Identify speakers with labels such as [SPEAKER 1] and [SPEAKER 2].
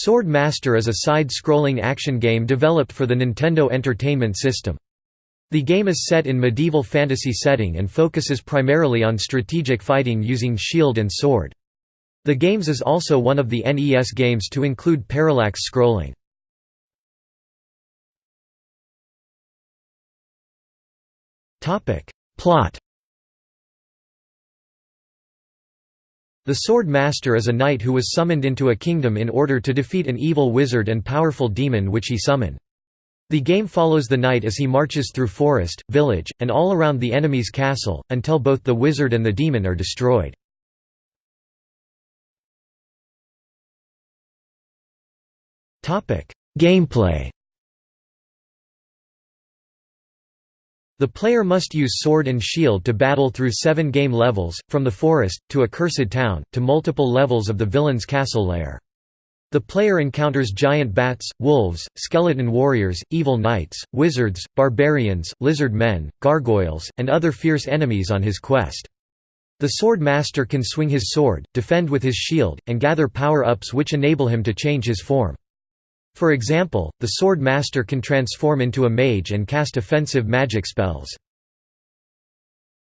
[SPEAKER 1] Sword Master is a side-scrolling action game developed for the Nintendo Entertainment System. The game is set in medieval fantasy setting and focuses primarily on strategic fighting using shield and sword. The games is also one of the NES games to include parallax scrolling. Plot The Sword Master is a knight who was summoned into a kingdom in order to defeat an evil wizard and powerful demon which he summoned. The game follows the knight as he marches through forest, village, and all around the enemy's castle, until both the wizard and the demon are destroyed. Gameplay The player must use sword and shield to battle through seven game levels, from the forest, to a cursed town, to multiple levels of the villain's castle lair. The player encounters giant bats, wolves, skeleton warriors, evil knights, wizards, barbarians, lizard men, gargoyles, and other fierce enemies on his quest. The Sword Master can swing his sword, defend with his shield, and gather power-ups which enable him to change his form. For example, the Sword Master can transform into a mage and cast offensive magic spells.